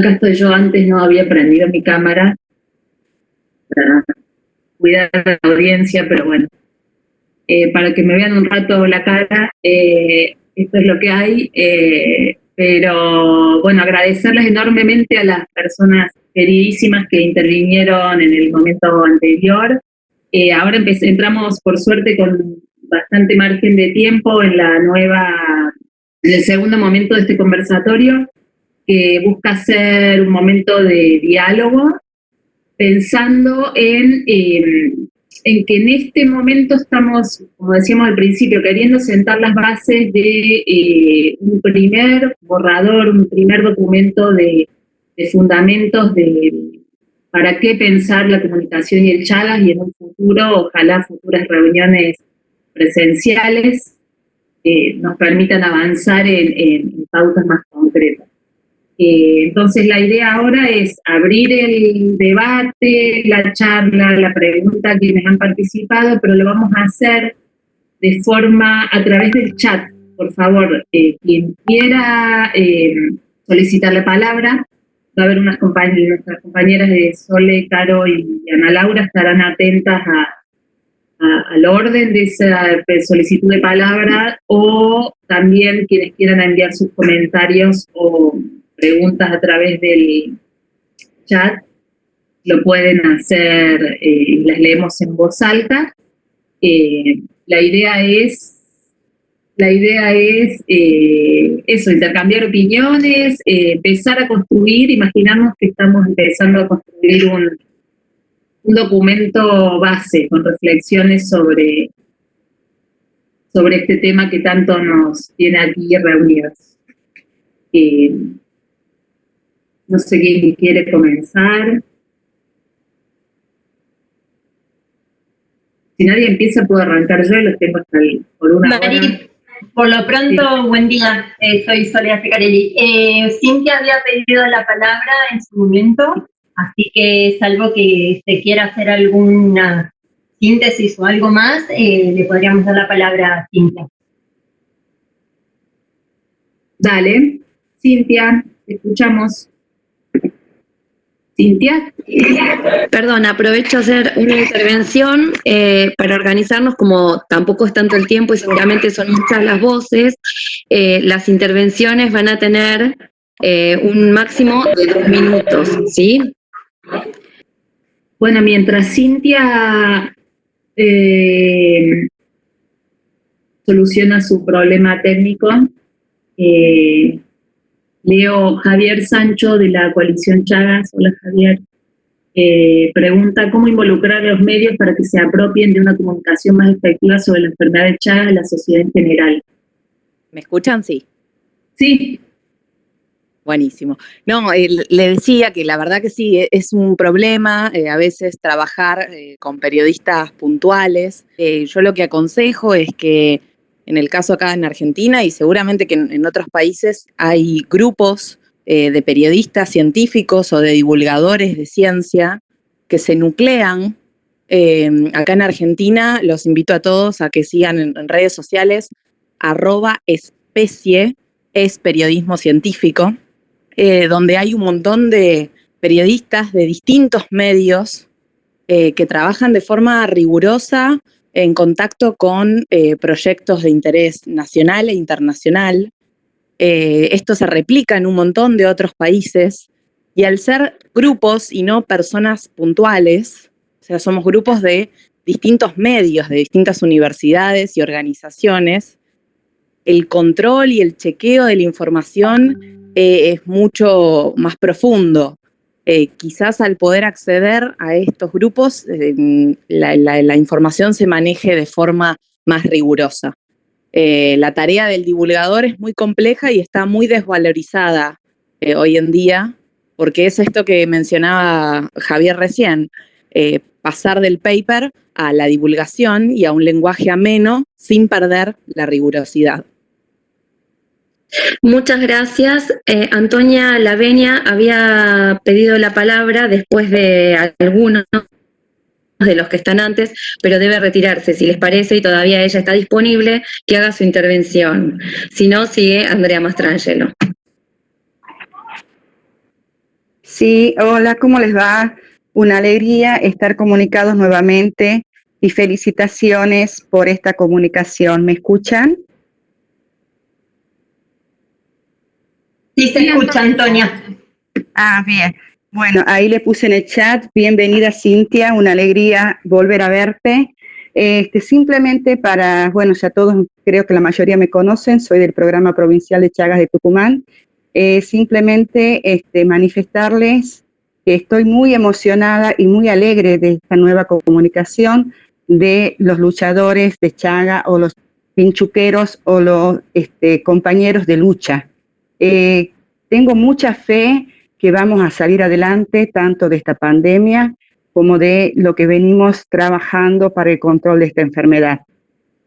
acá estoy yo, antes no había prendido mi cámara para cuidar la audiencia, pero bueno, eh, para que me vean un rato la cara, eh, esto es lo que hay, eh, pero bueno, agradecerles enormemente a las personas queridísimas que intervinieron en el momento anterior. ahora entramos por suerte con bastante margen de tiempo en la nueva, en el segundo momento de este conversatorio, que busca ser un momento de diálogo, pensando en, em, en que en este momento estamos, como decíamos al principio, queriendo sentar las bases de eh, un primer borrador, un primer documento de, fundamentos de para qué pensar la comunicación y el Chagas y en un futuro, ojalá futuras reuniones presenciales eh, nos permitan avanzar en, pautas más concretas. Eh, entonces la idea ahora es abrir el debate, la charla, la pregunta a quienes han participado, pero lo vamos a hacer de forma, a través del chat. Por favor, eh, quien quiera solicitar la palabra, va a haber unas compañeras, nuestras compañeras de Sole, Caro y Ana Laura estarán atentas a, al orden de esa solicitud de palabra o también quienes quieran enviar sus comentarios o preguntas a través del chat lo pueden hacer, eh, las leemos en voz alta. Eh, la idea es la idea es eh, eso, intercambiar opiniones, empezar a construir, imaginarnos que estamos empezando a construir un, un documento base con reflexiones sobre, sobre este tema que tanto nos tiene aquí reunidos. No sé quién quiere comenzar. Si nadie empieza, puedo arrancar yo y los tengo hasta ahí, por una Por lo pronto, buen día, eh, soy Soledad Ficarelli. Eh, Cintia había pedido la palabra en su momento, Así que salvo que se quiera hacer alguna síntesis o algo más, eh, le podríamos dar la palabra a Cintia. Dale, Cintia, escuchamos. Cintia. Perdón, aprovecho a hacer una intervención eh, para organizarnos, como tampoco es tanto el tiempo y seguramente son muchas las voces, eh, las intervenciones van a tener un máximo de dos minutos, ¿sí? Bueno, mientras Cintia eh, soluciona su problema técnico, eh, leo Javier Sancho de la coalición Chagas. Hola Javier. Eh, pregunta cómo involucrar a los medios para que se apropien de una comunicación más efectiva sobre la enfermedad de Chagas en la sociedad en general. ¿Me escuchan? Sí. Sí. Buenísimo. No, le decía que la verdad que sí, e, es un problema eh, a veces trabajar eh, con periodistas puntuales. Eh, yo lo que aconsejo es que en el caso acá en Argentina y seguramente que en, otros países hay grupos de periodistas científicos o de divulgadores de ciencia que se nuclean. acá en Argentina los invito a todos a que sigan en, redes sociales arroba especie es periodismo científico eh, donde hay un montón de periodistas de distintos medios eh, que trabajan de forma rigurosa en contacto con eh, proyectos de interés nacional e internacional. esto se replica en un montón de otros países y al ser grupos y no personas puntuales, o sea, somos grupos de distintos medios, de distintas universidades y organizaciones, el control y el chequeo de la información eh, es mucho más profundo. Eh, quizás al poder acceder a estos grupos, eh, la, información se maneje de forma más rigurosa. la tarea del divulgador es muy compleja y está muy desvalorizada hoy en día, porque es esto que mencionaba Javier recién, pasar del paper a la divulgación y a un lenguaje ameno sin perder la rigurosidad. Muchas gracias. Eh, Antonia Lavenia había pedido la palabra después de algunos de los que están antes, pero debe retirarse, si les parece, y todavía ella está disponible, que haga su intervención. Si no, sigue Andrea Mastrangelo. Sí, hola, ¿cómo les va? Una alegría estar comunicados nuevamente y felicitaciones por esta comunicación. ¿Me escuchan? Sí, se escucha, Antonia. Ah, bien. Bueno, ahí le puse en el chat, bienvenida Cintia, una alegría volver a verte. Este, simplemente para, bueno, ya todos creo que la mayoría me conocen, soy del programa provincial de Chagas de Tucumán. Eh, simplemente este, manifestarles que estoy muy emocionada y muy alegre de esta nueva comunicación de los luchadores de Chaga o los pinchuqueros o los este, compañeros de lucha. Eh, tengo mucha fe que vamos a salir adelante tanto de esta pandemia como de lo que venimos trabajando para el control de esta enfermedad.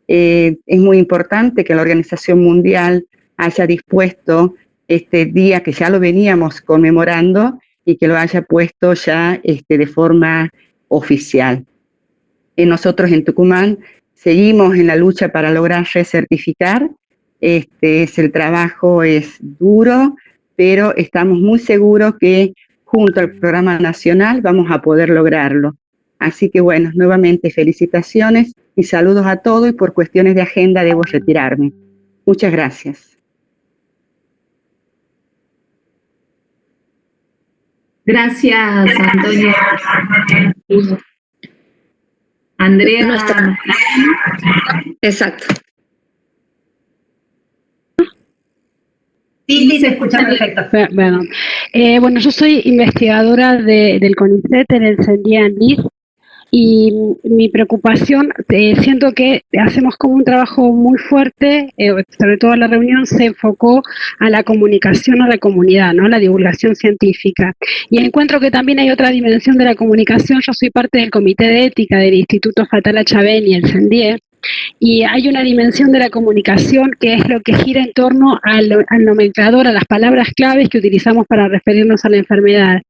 Eh, es muy importante que la Organización Mundial haya dispuesto este día que ya lo veníamos conmemorando y que lo haya puesto ya este, de forma oficial. Y nosotros en Tucumán seguimos en la lucha para lograr recertificar. Este es el trabajo es duro, pero estamos muy seguros que junto al programa nacional vamos a poder lograrlo. Así que bueno, nuevamente felicitaciones y saludos a todos y por cuestiones de agenda debo retirarme. Muchas gracias. Gracias, Antonio. Andrea. Exacto. Sí, sí, se escucha perfecto. Bueno, eh, bueno yo soy investigadora de, del CONICET en el CENDIAN y mi preocupación, eh, siento que hacemos como un trabajo muy fuerte, eh, sobre todo la reunión se enfocó a la comunicación a la comunidad, ¿no? la divulgación científica. Y encuentro que también hay otra dimensión de la comunicación, yo soy parte del Comité de Ética del Instituto Fatala Chavén y el CENDIE, y hay una dimensión de la comunicación que es lo que gira en torno al, nomenclador, a las palabras claves que utilizamos para referirnos a la enfermedad.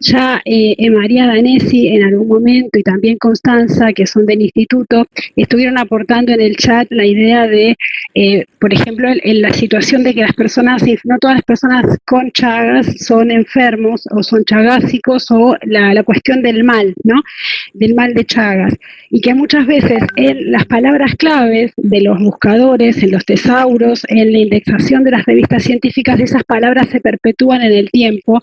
Ya eh, María Danesi en algún momento y también Constanza, que son del instituto, estuvieron aportando en el chat la idea de, eh, por ejemplo, en, la situación de que las personas, no todas las personas con chagas son enfermos o son chagásicos o la, la cuestión del mal, ¿no? Del mal de chagas. Y que muchas veces en las palabras claves de los buscadores, en los tesauros, en la indexación de las revistas científicas, esas palabras se perpetúan en el tiempo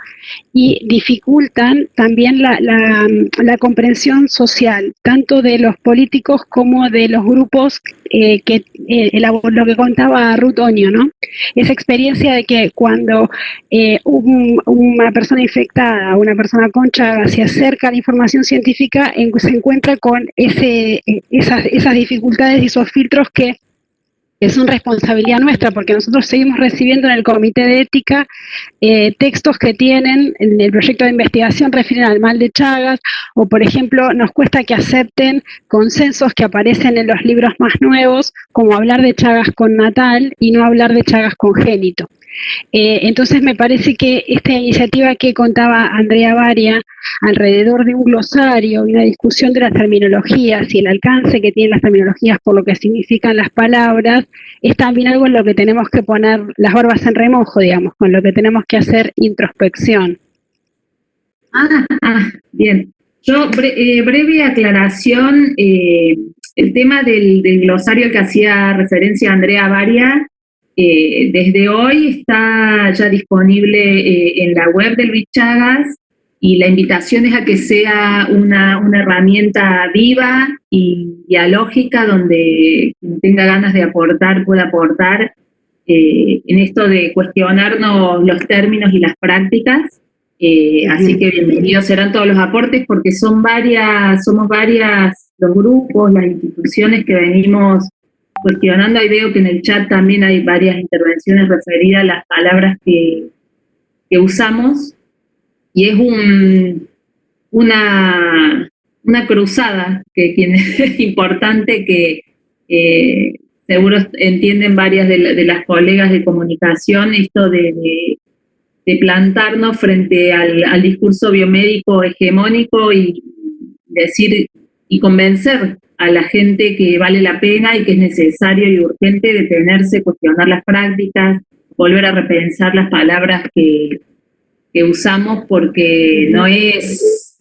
y dificultan dificultan también la, la, comprensión social, tanto de los políticos como de los grupos eh, que eh, lo que contaba Ruth Oño, ¿no? Esa experiencia de que cuando eh, una persona infectada, una persona concha se acerca a la información científica, se encuentra con ese, esas, esas dificultades y esos filtros que es una responsabilidad nuestra, porque nosotros seguimos recibiendo en el Comité de Ética eh, textos que tienen en el proyecto de investigación refieren al mal de Chagas, o por ejemplo, nos cuesta que acepten consensos que aparecen en los libros más nuevos, como hablar de Chagas con natal y no hablar de Chagas congénito. Eh, entonces me parece que esta iniciativa que contaba Andrea Varia alrededor de un glosario y una discusión de las terminologías y el alcance que tienen las terminologías por lo que significan las palabras, es también algo en lo que tenemos que poner las barbas en remojo, digamos, con lo que tenemos que hacer introspección. Ah, ah bien. Yo, eh, breve aclaración, eh, el tema del, del, glosario que hacía referencia Andrea Varia, eh, desde hoy está ya disponible eh, en la web del Luis Chagas y la invitación es a que sea una, herramienta viva y dialógica donde quien tenga ganas de aportar pueda aportar eh, en esto de cuestionarnos los términos y las prácticas. así que bienvenidos serán todos los aportes porque son varias, somos varias los grupos, las instituciones que venimos cuestionando, ahí veo que en el chat también hay varias intervenciones referidas a las palabras que, usamos, y es un, una, una cruzada que, es importante que seguro entienden varias de, las colegas de comunicación, esto de, plantarnos frente al, al, discurso biomédico hegemónico y decir y convencer a la gente que vale la pena y que es necesario y urgente detenerse, cuestionar las prácticas, volver a repensar las palabras que, que usamos porque no es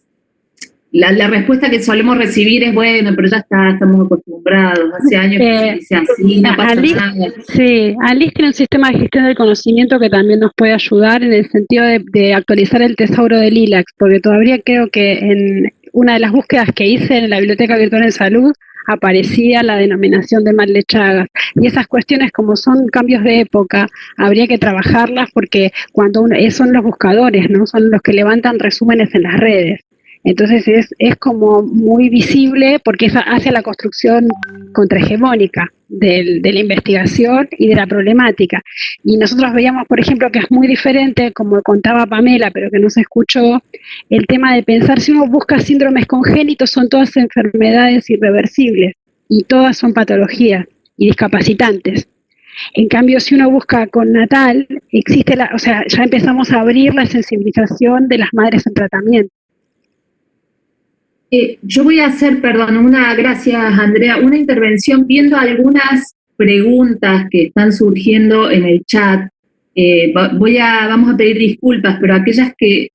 la, respuesta que solemos recibir es, bueno, pero ya está, estamos acostumbrados, hace años que se dice así, no pasa nada. Sí, Alice tiene un sistema de gestión del conocimiento que también nos puede ayudar en el sentido de, actualizar el tesauro del ILAX, porque todavía creo que en una de las búsquedas que hice en la Biblioteca Virtual en Salud, aparecía la denominación de mal de Chagas. Y esas cuestiones, como son cambios de época, habría que trabajarlas porque cuando uno, son los buscadores, ¿no? Son los que levantan resúmenes en las redes. Entonces es, es como muy visible porque hace la construcción contrahegemónica de la investigación y de la problemática. Y nosotros veíamos, por ejemplo, que es muy diferente, como contaba Pamela, pero que no se escuchó, el tema de pensar si uno busca síndromes congénitos, son todas enfermedades irreversibles y todas son patologías y discapacitantes. En cambio, si uno busca con natal, existe la, o sea, ya empezamos a abrir la sensibilización de las madres en tratamiento. Eh, yo voy a hacer, perdón, una, gracias Andrea, una intervención viendo algunas preguntas que están surgiendo en el chat. Eh, vamos a pedir disculpas, pero aquellas que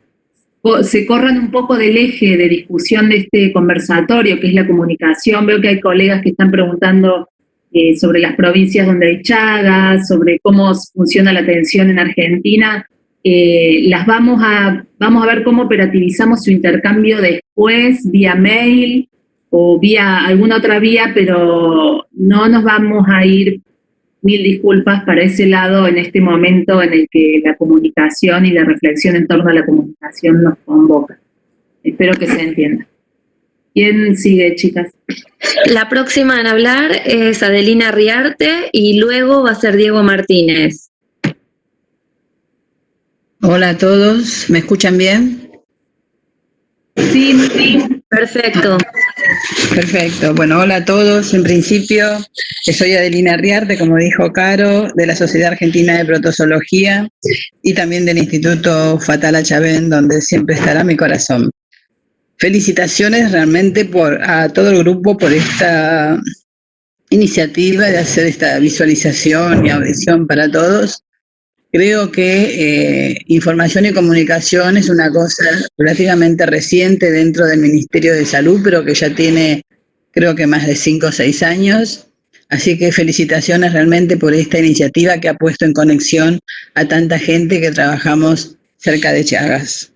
se corran un poco del eje de discusión de este conversatorio, que es la comunicación. Veo que hay colegas que están preguntando eh, sobre las provincias donde hay chagas, sobre cómo funciona la atención en Argentina. Eh, las vamos a, vamos a ver cómo operativizamos su intercambio después, vía mail o vía alguna otra vía, pero no nos vamos a ir, mil disculpas, para ese lado en este momento en el que la comunicación y la reflexión en torno a la comunicación nos convoca. Espero que se entienda. ¿Quién sigue, chicas? La próxima en hablar es Adelina Riarte y luego va a ser Diego Martínez. Hola a todos, ¿me escuchan bien? Sí, sí, perfecto. Perfecto, bueno, hola a todos. En principio, soy Adelina Riarte, como dijo Caro, de la Sociedad Argentina de Protozoología y también del Instituto Fatala Chavén, donde siempre estará mi corazón. Felicitaciones realmente por, a todo el grupo por esta iniciativa de hacer esta visualización y audición para todos. Creo que eh, información y comunicación es una cosa relativamente reciente dentro del Ministerio de Salud, pero que ya tiene creo que más de cinco o seis años. Así que felicitaciones realmente por esta iniciativa que ha puesto en conexión a tanta gente que trabajamos cerca de Chagas.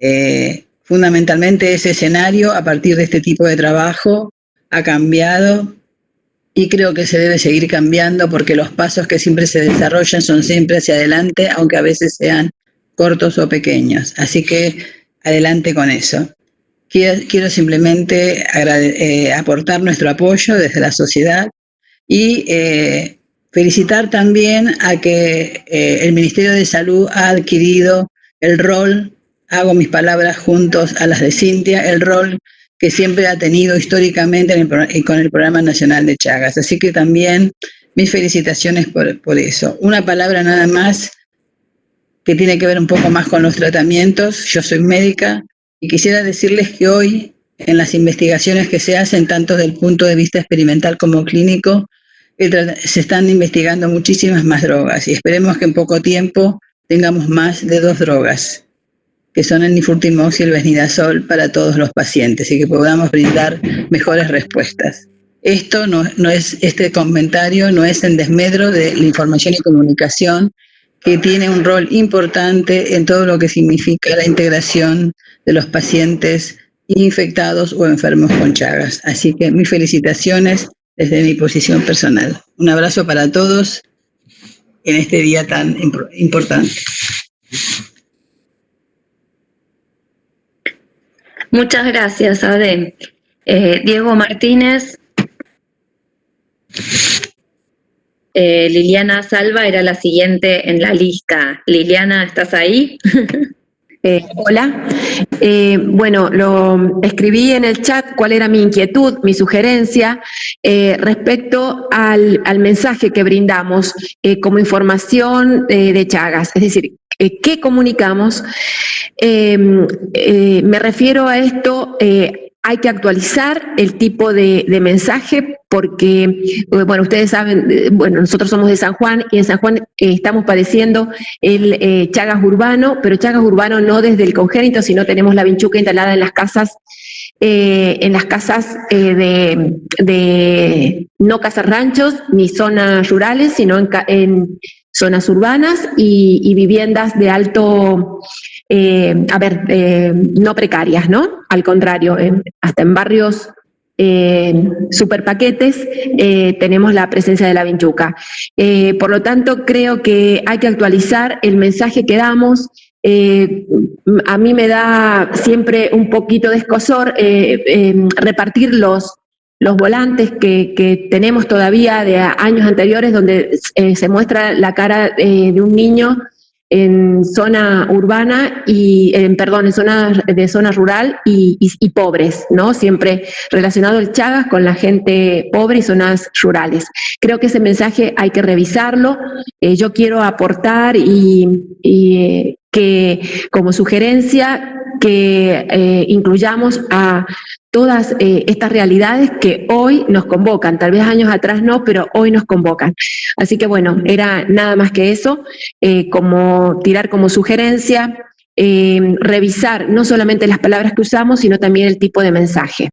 Eh, fundamentalmente ese escenario, a partir de este tipo de trabajo, ha cambiado y creo que se debe seguir cambiando porque los pasos que siempre se desarrollan son siempre hacia adelante, aunque a veces sean cortos o pequeños. Así que adelante con eso. Quiero, simplemente eh, aportar nuestro apoyo desde la sociedad y eh, felicitar también a que eh, el Ministerio de Salud ha adquirido el rol, hago mis palabras juntos a las de Cintia, el rol que siempre ha tenido históricamente con el Programa Nacional de Chagas. Así que también mis felicitaciones por, por eso. Una palabra nada más que tiene que ver un poco más con los tratamientos. Yo soy médica y quisiera decirles que hoy en las investigaciones que se hacen, tanto desde el punto de vista experimental como clínico, se están investigando muchísimas más drogas y esperemos que en poco tiempo tengamos más de dos drogas que son el nifurtimox y el vesnidazol para todos los pacientes y que podamos brindar mejores respuestas. Esto no, no es, este comentario no es en desmedro de la información y comunicación que tiene un rol importante en todo lo que significa la integración de los pacientes infectados o enfermos con Chagas. Así que mis felicitaciones desde mi posición personal. Un abrazo para todos en este día tan importante. Muchas gracias, Ade. Eh, Diego Martínez. Eh, Liliana Salva era la siguiente en la lista. Liliana, ¿estás ahí? Eh, hola. bueno, lo escribí en el chat cuál era mi inquietud, mi sugerencia respecto al, mensaje que brindamos como información de Chagas. Es decir, ¿qué comunicamos? Em, eh, me refiero a esto eh, hay que actualizar el tipo de, mensaje porque, eh, bueno, ustedes saben, eh, bueno, nosotros somos de San Juan y en San Juan eh, estamos padeciendo el Chagas urbano, pero Chagas urbano no desde el congénito, sino tenemos la vinchuca instalada en las casas, en las casas de, no casas ranchos ni zonas rurales, sino en zonas urbanas y, viviendas de alto, eh, a ver, eh, no precarias, ¿no? Al contrario, hasta en barrios eh, super paquetes tenemos la presencia de la vinchuca. por lo tanto, creo que hay que actualizar el mensaje que damos. a mí me da siempre un poquito de escosor repartir los, los volantes que, tenemos todavía de años anteriores donde eh, se muestra la cara eh, de un niño en zona urbana y, en perdón, en zona de zona rural y, pobres, ¿no? Siempre relacionado el Chagas con la gente pobre y zonas rurales. Creo que ese mensaje hay que revisarlo. Eh, yo quiero aportar y, que como sugerencia que incluyamos a todas eh, estas realidades que hoy nos convocan, tal vez años atrás no, pero hoy nos convocan. Así que bueno, era nada más que eso, eh, como tirar como sugerencia, eh, revisar no solamente las palabras que usamos, sino también el tipo de mensaje.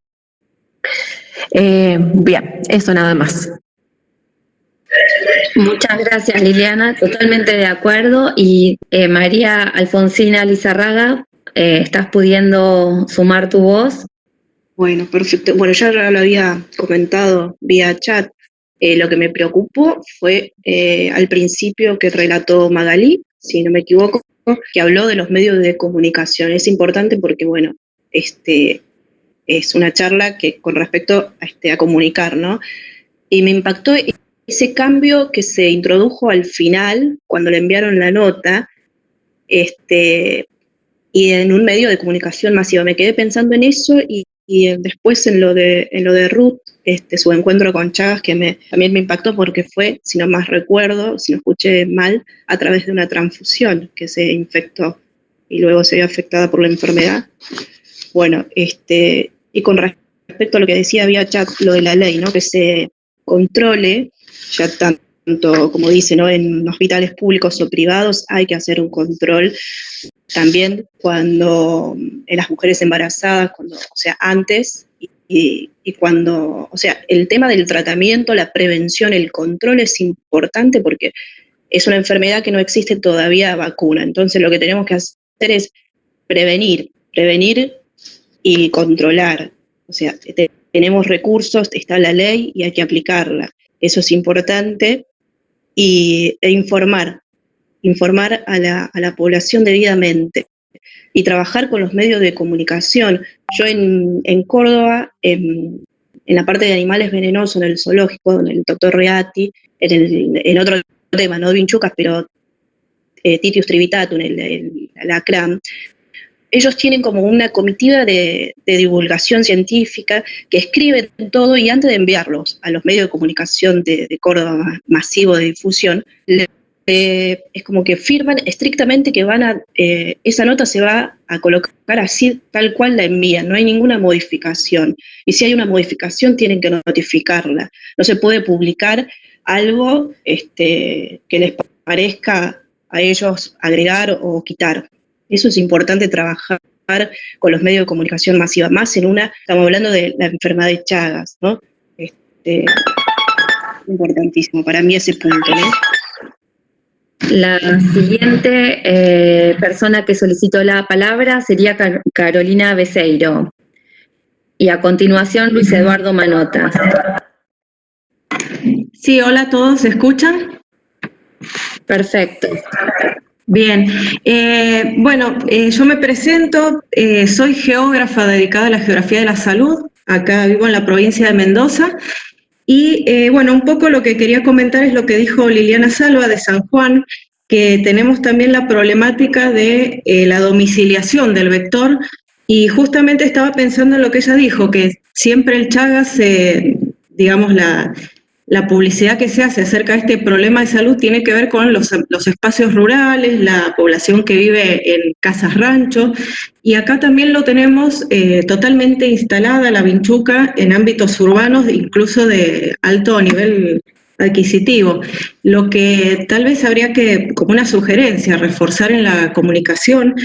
bien, eso nada más. Muchas gracias Liliana, totalmente de acuerdo. Y María Alfonsina Lizarraga, ¿estás pudiendo sumar tu voz? Bueno, perfecto. Bueno, ya lo había comentado vía chat. Eh, lo que me preocupó fue eh, al principio que relató Magalí, si no me equivoco, que habló de los medios de comunicación. Es importante porque, bueno, este, es una charla que con respecto a, este, a comunicar, ¿no? Y me impactó ese cambio que se introdujo al final, cuando le enviaron la nota, este, y en un medio de comunicación masiva. Me quedé pensando en eso y, y después en lo de, en lo de Ruth, este, su encuentro con Chagas, que me, también me impactó porque fue, si no más recuerdo, si no escuché mal, a través de una transfusión que se infectó y luego se vio afectada por la enfermedad. Bueno, este, y con respecto a lo que decía había chat, lo de la ley, ¿no? que se controle, ya tanto como dice, ¿no? en hospitales públicos o privados hay que hacer un control también cuando en eh, las mujeres embarazadas, o sea, antes y, cuando, o sea, el tema del tratamiento, la prevención, el control es importante porque es una enfermedad que no existe todavía vacuna. Entonces lo que tenemos que hacer es prevenir, prevenir y controlar. O sea, tenemos recursos, está la ley y hay que aplicarla. Eso es importante. Y, e informar, informar a la, población debidamente y trabajar con los medios de comunicación. Yo en, Córdoba, en, la parte de animales venenosos, en el zoológico, en el doctor Reati, en, el, otro tema, no vinchucas, pero eh, Titius trivitatum, el, el, la CRAM, ellos tienen como una comitiva de, divulgación científica que escriben todo y antes de enviarlos a los medios de comunicación de, de Córdoba masivo de difusión, eh, es como que firman estrictamente que van a, eh, esa nota se va a colocar así tal cual la envían, no hay ninguna modificación. Y si hay una modificación tienen que notificarla. No se puede publicar algo este, que les parezca a ellos agregar o quitar. Eso es importante trabajar con los medios de comunicación masiva, más en una, estamos hablando de la enfermedad de Chagas, ¿no? Este, importantísimo para mí ese punto, ¿no? La siguiente eh, persona que solicitó la palabra sería Carolina Beseiro. Y a continuación, Luis Eduardo Manota. Sí, hola a todos, ¿se escuchan? Perfecto. Bien, eh, bueno, eh, yo me presento, soy geógrafa dedicada a la geografía de la salud, acá vivo en la provincia de Mendoza, y eh, bueno, un poco lo que quería comentar es lo que dijo Liliana Salva de San Juan, que tenemos también la problemática de eh, la domiciliación del vector, y justamente estaba pensando en lo que ella dijo, que siempre el Chagas, digamos, la, la publicidad que se hace acerca de este problema de salud tiene que ver con los, espacios rurales, la población que vive en casas rancho, y acá también lo tenemos eh, totalmente instalada la vinchuca en ámbitos urbanos, incluso de alto nivel adquisitivo. Lo que tal vez habría que, como una sugerencia, reforzar en la comunicación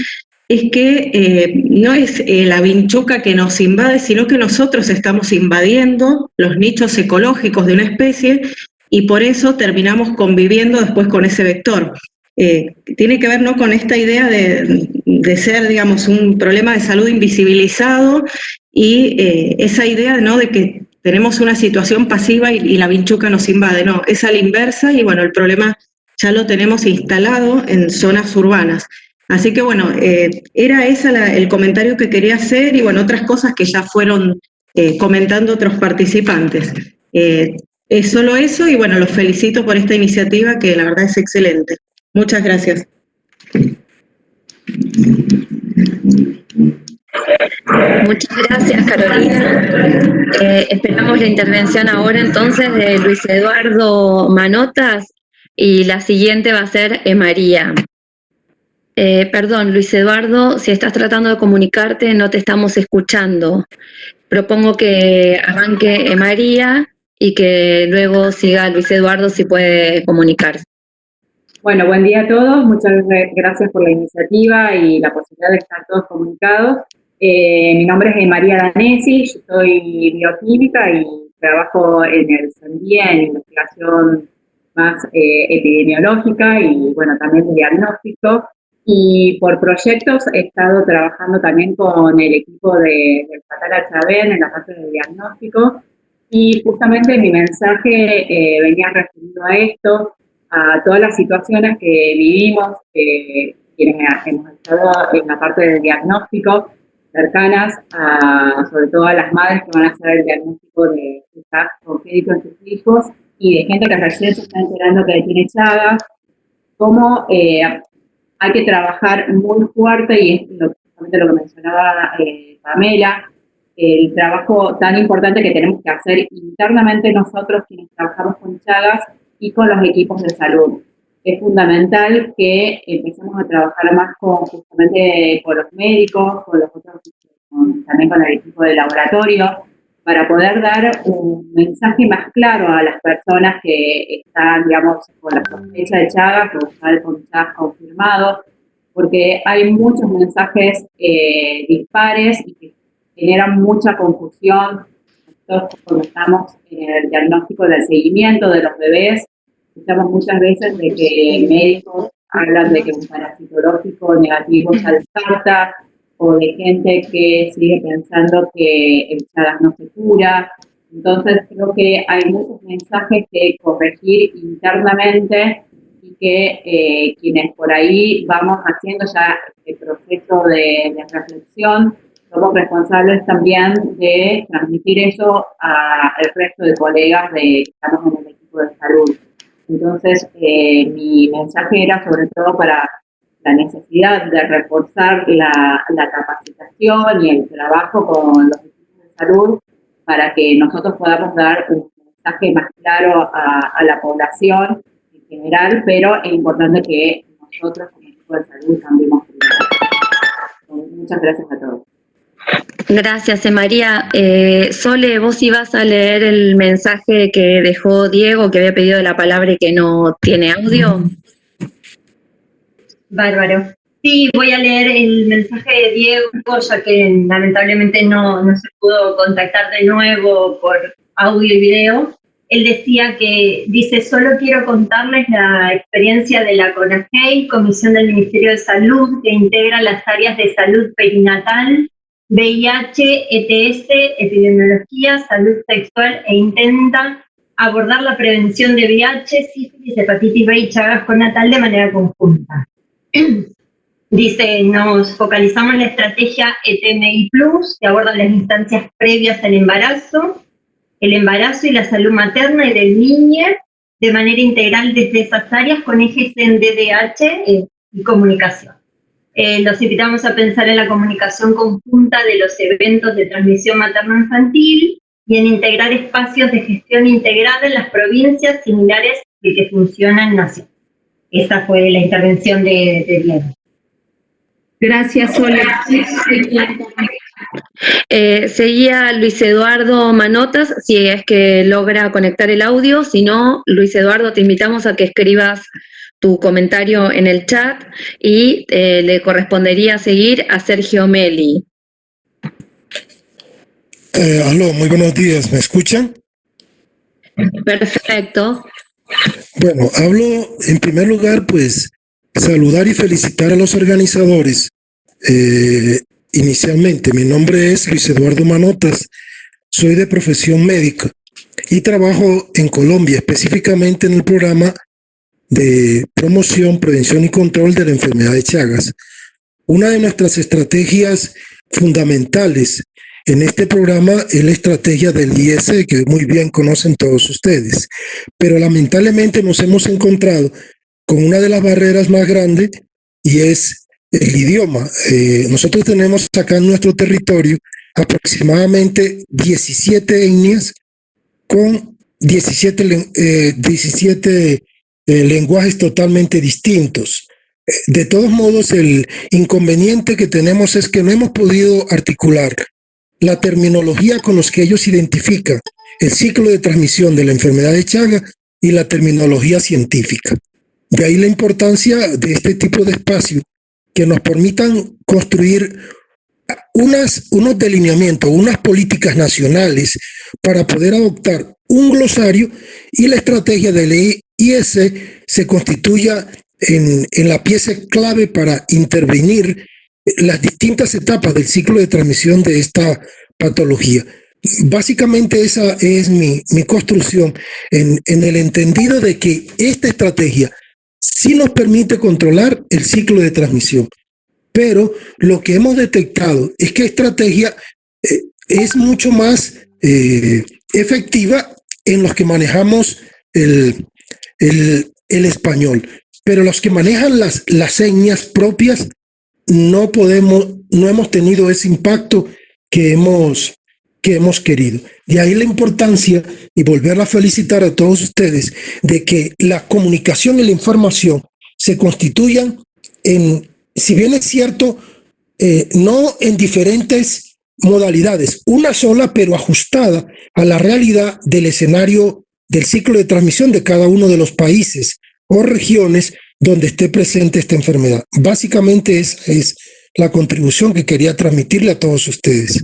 es que eh, no es eh, la vinchuca que nos invade, sino que nosotros estamos invadiendo los nichos ecológicos de una especie y por eso terminamos conviviendo después con ese vector. Eh, tiene que ver ¿no? con esta idea de, ser, digamos, un problema de salud invisibilizado y esa idea ¿no? de que tenemos una situación pasiva y, y la vinchuca nos invade. No, es a la inversa y bueno, el problema ya lo tenemos instalado en zonas urbanas. Así que bueno, eh, era ese el comentario que quería hacer y bueno, otras cosas que ya fueron eh, comentando otros participantes. Eh, es solo eso y bueno, los felicito por esta iniciativa que la verdad es excelente. Muchas gracias. Muchas gracias, Carolina. esperamos la intervención ahora entonces de Luis Eduardo Manotas y la siguiente va a ser María. Eh, perdón, Luis Eduardo, si estás tratando de comunicarte, no te estamos escuchando. Propongo que arranque María y que luego siga Luis Eduardo si puede comunicarse. Bueno, buen día a todos. Muchas gracias por la iniciativa y la posibilidad de estar todos comunicados. Eh, mi nombre es María Danesi, yo soy bioquímica y trabajo en el CENDIE en investigación más eh, epidemiológica y, bueno, también de diagnóstico. Y por proyectos he estado trabajando también con el equipo de, del Fatal Chabén en la parte de diagnóstico. Y justamente mi mensaje eh, venía referido a esto, a todas las situaciones que vivimos, eh, quienes hemos estado en la parte de diagnóstico, cercanas a, sobre todo a las madres que van a hacer el diagnóstico de estar congénito en sus hijos y de gente que recién se está enterando que tiene Chagas, cómo eh, hay que trabajar muy fuerte y es lo, lo que mencionaba eh, Pamela, el trabajo tan importante que tenemos que hacer internamente nosotros quienes trabajamos con Chagas y con los equipos de salud. Es fundamental que empecemos a trabajar más con justamente con los médicos, con los otros, también con el equipo de laboratorio, para poder dar un mensaje más claro a las personas que están, digamos, con la sospecha de Chagas o están con Chagas confirmado, porque hay muchos mensajes eh, dispares y que generan mucha confusión. Nosotros cuando estamos en el diagnóstico del seguimiento de los bebés, escuchamos muchas veces de que médicos hablan de que un parasitológico negativo se descarta, o de gente que sigue pensando que el Chagas no se cura. Entonces creo que hay muchos mensajes que corregir internamente y que eh, quienes por ahí vamos haciendo ya el proceso de, reflexión, somos responsables también de transmitir eso al resto de colegas de que estamos en el equipo de salud. Entonces, eh, mi mensaje era sobre todo para la necesidad de reforzar la, capacitación y el trabajo con los equipos de salud para que nosotros podamos dar un mensaje más claro a, la población en general, pero es importante que nosotros como equipo de salud también Muchas gracias a todos. Gracias, María. Eh, Sole, vos ibas a leer el mensaje que dejó Diego, que había pedido la palabra y que no tiene audio. Bárbaro. Sí, voy a leer el mensaje de Diego, ya que lamentablemente no, no se pudo contactar de nuevo por audio y video. Él decía que, dice, solo quiero contarles la experiencia de la CONAGEI, Comisión del Ministerio de Salud, que integra las áreas de salud perinatal, VIH, ETS, epidemiología, salud sexual e intenta abordar la prevención de VIH, sífilis, hepatitis B y Chagas con natal de manera conjunta. Dice, nos focalizamos en la estrategia ETMI Plus, que aborda las instancias previas al embarazo, el embarazo y la salud materna y del niño de manera integral desde esas áreas con ejes en DDH eh, y comunicación. Eh, los invitamos a pensar en la comunicación conjunta de los eventos de transmisión materno-infantil, y en integrar espacios de gestión integrada en las provincias similares al que funciona en Nación. Esa fue la intervención de, de Diego. Gracias, Soledad. Eh, seguía Luis Eduardo Manotas, si es que logra conectar el audio, si no, Luis Eduardo, te invitamos a que escribas tu comentario en el chat y eh, le correspondería seguir a Sergio Meli. Eh, aló, muy buenos días, ¿me escuchan? Perfecto. Bueno, hablo en primer lugar, pues, saludar y felicitar a los organizadores eh, Inicialmente, mi nombre es Luis Eduardo Manotas, soy de profesión médica y trabajo en Colombia, específicamente en el programa de promoción, prevención y control de la enfermedad de Chagas. Una de nuestras estrategias fundamentales en este programa es la estrategia del IS, que muy bien conocen todos ustedes, pero lamentablemente nos hemos encontrado con una de las barreras más grandes y es el idioma. Eh, nosotros tenemos acá en nuestro territorio aproximadamente 17 etnias con 17, 17 eh, eh, lenguajes totalmente distintos. De todos modos, el inconveniente que tenemos es que no hemos podido articular la terminología con los que ellos identifican el ciclo de transmisión de la enfermedad de Chaga y la terminología científica. De ahí la importancia de este tipo de espacio que nos permitan construir unas, unos delineamientos, unas políticas nacionales para poder adoptar un glosario y la estrategia de ley IS se constituya en, en la pieza clave para intervenir las distintas etapas del ciclo de transmisión de esta patología. Básicamente esa es mi, mi construcción en, en el entendido de que esta estrategia sí nos permite controlar el ciclo de transmisión. Pero lo que hemos detectado es que estrategia eh, es mucho más eh, efectiva en los que manejamos el, el, español. Pero los que manejan las, las señas propias no podemos, no hemos tenido ese impacto que hemos, que hemos querido. De ahí la importancia, y volver a felicitar a todos ustedes, de que la comunicación y la información se constituyan en, si bien es cierto, eh, no en diferentes modalidades, una sola pero ajustada a la realidad del escenario del ciclo de transmisión de cada uno de los países o regiones donde esté presente esta enfermedad. Básicamente esa es la contribución que quería transmitirle a todos ustedes.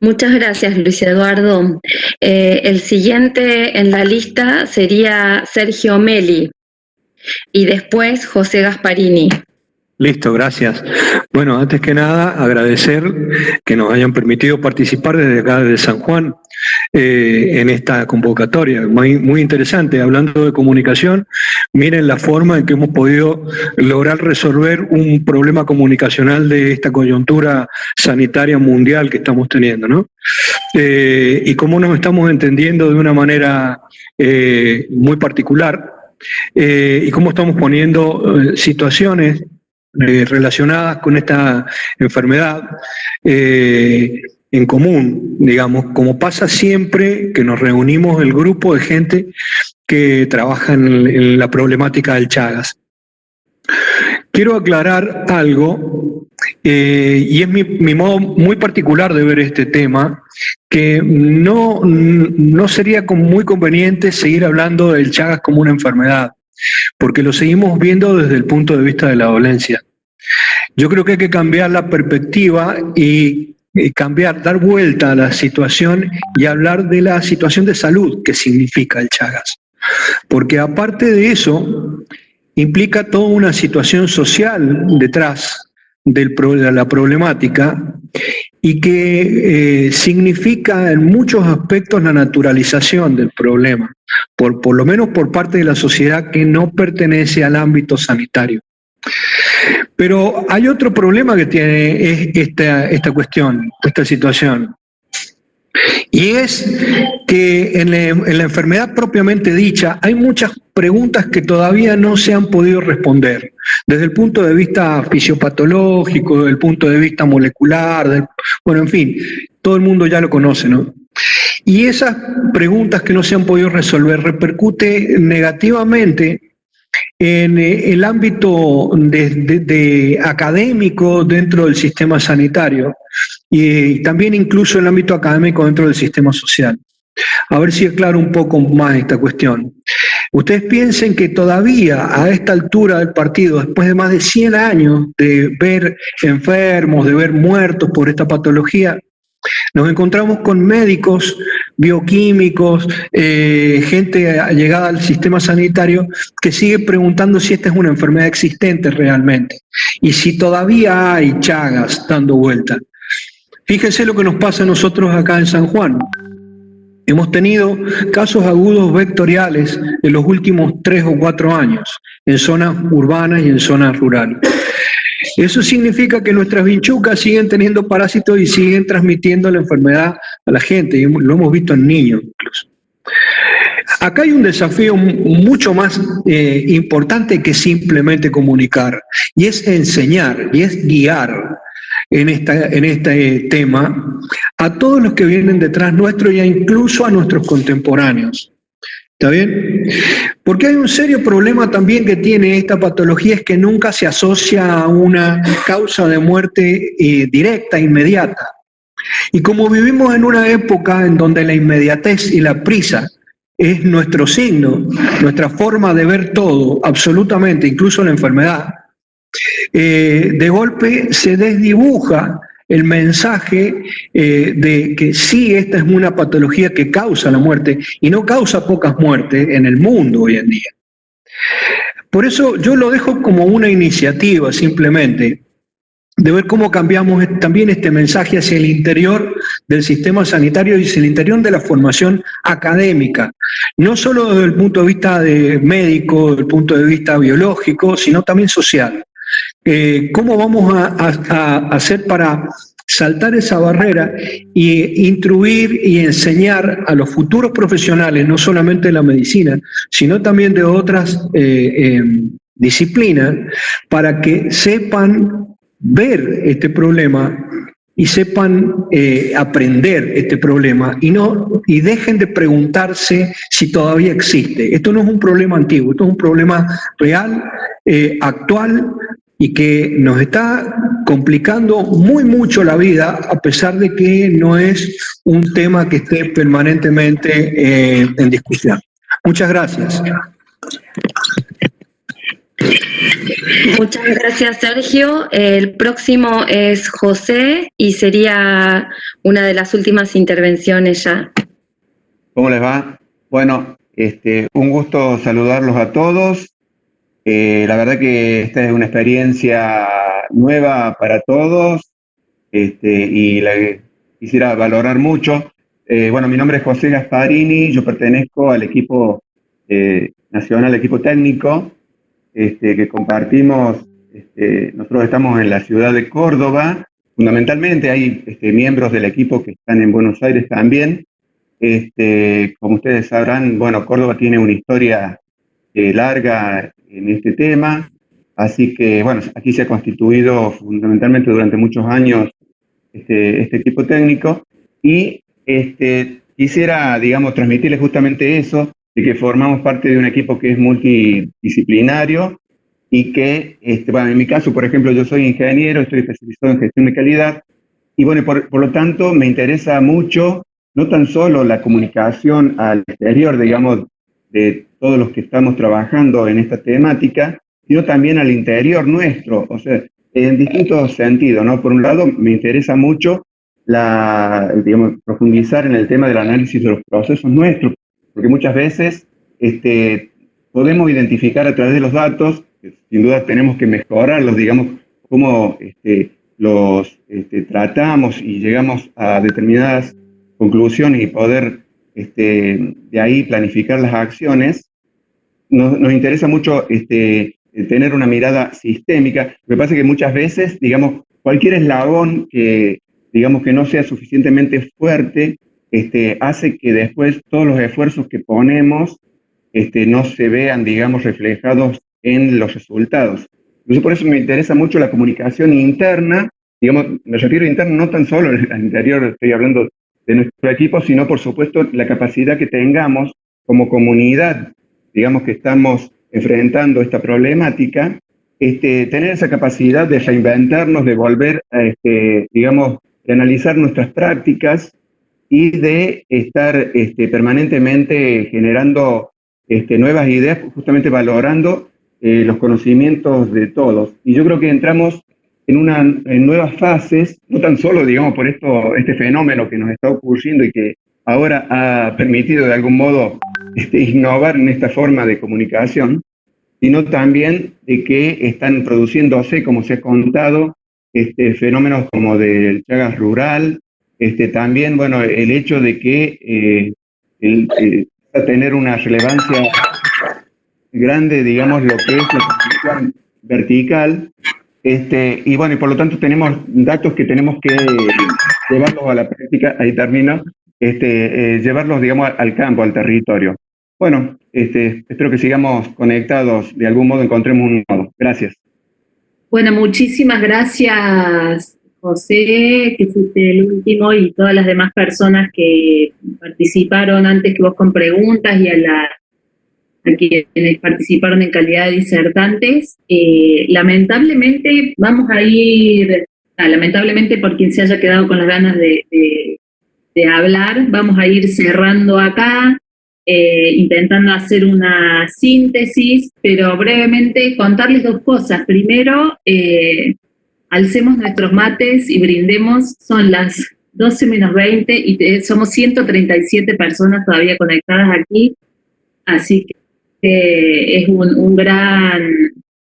Muchas gracias, Luis Eduardo. Eh, el siguiente en la lista sería Sergio Meli y después José Gasparini. Listo, gracias. Bueno, antes que nada, agradecer que nos hayan permitido participar desde acá, de San Juan, eh, en esta convocatoria. Muy, muy interesante, hablando de comunicación, miren la forma en que hemos podido lograr resolver un problema comunicacional de esta coyuntura sanitaria mundial que estamos teniendo, ¿no? Eh, y cómo nos estamos entendiendo de una manera eh, muy particular, y cómo estamos poniendo situaciones eh, relacionadas con esta enfermedad eh, en común, digamos, como pasa siempre que nos reunimos el grupo de gente que trabaja en, la problemática del Chagas. Quiero aclarar algo, eh, y es mi, mi, modo muy particular de ver este tema, que no, no sería muy conveniente seguir hablando del Chagas como una enfermedad porque lo seguimos viendo desde el punto de vista de la dolencia. Yo creo que hay que cambiar la perspectiva y, cambiar, dar vuelta a la situación y hablar de la situación de salud que significa el Chagas. Porque aparte de eso, implica toda una situación social detrás de la problemática y que eh, significa en muchos aspectos la naturalización del problema, por, por lo menos por parte de la sociedad que no pertenece al ámbito sanitario. Pero hay otro problema que tiene esta, esta cuestión, esta situación, y es que en la, enfermedad propiamente dicha hay muchas preguntas que todavía no se han podido responder, desde el punto de vista fisiopatológico, desde el punto de vista molecular, bueno, en fin, todo el mundo ya lo conoce, ¿no? Y esas preguntas que no se han podido resolver repercute negativamente en eh, el ámbito de, académico dentro del sistema sanitario y también incluso en el ámbito académico dentro del sistema social. A ver si aclaro un poco más esta cuestión. Ustedes piensen que todavía a esta altura del partido, después de más de 100 años de ver enfermos, de ver muertos por esta patología, nos encontramos con médicos, bioquímicos, eh, gente llegada al sistema sanitario que sigue preguntando si esta es una enfermedad existente realmente y si todavía hay chagas dando vuelta. Fíjense lo que nos pasa a nosotros acá en San Juan. Hemos tenido casos agudos vectoriales en los últimos tres o cuatro años, en zonas urbanas y en zonas rurales. Eso significa que nuestras vinchucas siguen teniendo parásitos y siguen transmitiendo la enfermedad a la gente, y lo hemos visto en niños incluso. Acá hay un desafío mucho más eh, importante que simplemente comunicar, y es enseñar, y es guiar en, esta, en este tema a todos los que vienen detrás nuestro y incluso a nuestros contemporáneos. ¿Está bien? Porque hay un serio problema también que tiene esta patología, es que nunca se asocia a una causa de muerte eh, directa, inmediata. Y como vivimos en una época en donde la inmediatez y la prisa es nuestro signo, nuestra forma de ver todo, absolutamente, incluso la enfermedad, eh, de golpe se desdibuja el mensaje eh, de que sí, esta es una patología que causa la muerte y no causa pocas muertes en el mundo hoy en día. Por eso yo lo dejo como una iniciativa simplemente de ver cómo cambiamos también este mensaje hacia el interior del sistema sanitario y hacia el interior de la formación académica, no solo desde el punto de vista de médico, desde el punto de vista biológico, sino también social. Eh, ¿Cómo vamos a, hacer para saltar esa barrera y instruir y enseñar a los futuros profesionales, no solamente de la medicina, sino también de otras eh, em, disciplinas, para que sepan ver este problema y sepan eh, aprender este problema y no y dejen de preguntarse si todavía existe. Esto no es un problema antiguo, esto es un problema real, actual, y que nos está complicando muy mucho la vida, a pesar de que no es un tema que esté permanentemente eh, en discusión. Muchas gracias. Muchas gracias, Sergio. El próximo es José y sería una de las últimas intervenciones ya. ¿Cómo les va? Bueno, este, un gusto saludarlos a todos. Eh, la verdad que esta es una experiencia nueva para todos este, y la quisiera valorar mucho. Eh, bueno, mi nombre es José Gasparini, yo pertenezco al equipo eh, nacional, equipo técnico, este, que compartimos, este, nosotros estamos en la ciudad de Córdoba, fundamentalmente hay este, miembros del equipo que están en Buenos Aires también. Este, como ustedes sabrán, bueno, Córdoba tiene una historia larga en este tema. Así que, bueno, aquí se ha constituido fundamentalmente durante muchos años este, este equipo técnico y este, quisiera, digamos, transmitirles justamente eso, de que formamos parte de un equipo que es multidisciplinario y que, este, bueno, en mi caso, por ejemplo, yo soy ingeniero, estoy especializado en gestión de calidad y, bueno, por, por lo tanto, me interesa mucho no tan solo la comunicación al exterior, digamos, de todos los que estamos trabajando en esta temática, sino también al interior nuestro, o sea, en distintos sentidos, ¿no? Por un lado, me interesa mucho la, profundizar en el tema del análisis de los procesos nuestros, porque muchas veces este, podemos identificar a través de los datos, sin duda tenemos que mejorarlos, digamos, cómo este, los este, tratamos y llegamos a determinadas conclusiones y poder de ahí planificar las acciones, nos, interesa mucho este, tener una mirada sistémica. Me pasa que muchas veces, digamos, cualquier eslabón que, digamos, que no sea suficientemente fuerte, este, hace que después todos los esfuerzos que ponemos este, no se vean, digamos, reflejados en los resultados. Entonces, por eso me interesa mucho la comunicación interna, digamos, me refiero a interna no tan solo al interior, estoy hablando de nuestro equipo, sino por supuesto la capacidad que tengamos como comunidad, digamos que estamos enfrentando esta problemática, este, tener esa capacidad de reinventarnos, de volver a, este, digamos, de analizar nuestras prácticas y de estar este, permanentemente generando nuevas ideas, justamente valorando eh, los conocimientos de todos. Y yo creo que entramos en, una, en nuevas fases, no tan solo, digamos, por esto, este fenómeno que nos está ocurriendo y que ahora ha permitido de algún modo este, innovar en esta forma de comunicación, sino también de que están produciéndose, como se ha contado, este, fenómenos como del Chagas rural, este, también, bueno, el hecho de que eh, el, eh, a tener una relevancia grande, digamos, lo que es la comunicación vertical, este, y bueno, y por lo tanto tenemos datos que tenemos que llevarlos a la práctica, ahí termino, este, eh, llevarlos, digamos, al campo, al territorio. Bueno, este, espero que sigamos conectados, de algún modo encontremos un modo. Gracias. Bueno, muchísimas gracias, José, que fuiste el último, y todas las demás personas que participaron antes que vos con preguntas y a, la, a quienes participaron en calidad de disertantes. Eh, lamentablemente vamos a ir, ah, lamentablemente por quien se haya quedado con las ganas de, de hablar, vamos a ir cerrando acá. Eh, intentando hacer una síntesis, pero brevemente contarles dos cosas. Primero, eh, alcemos nuestros mates y brindemos, son las 12 menos 20 y somos 137 personas todavía conectadas aquí, así que es un, gran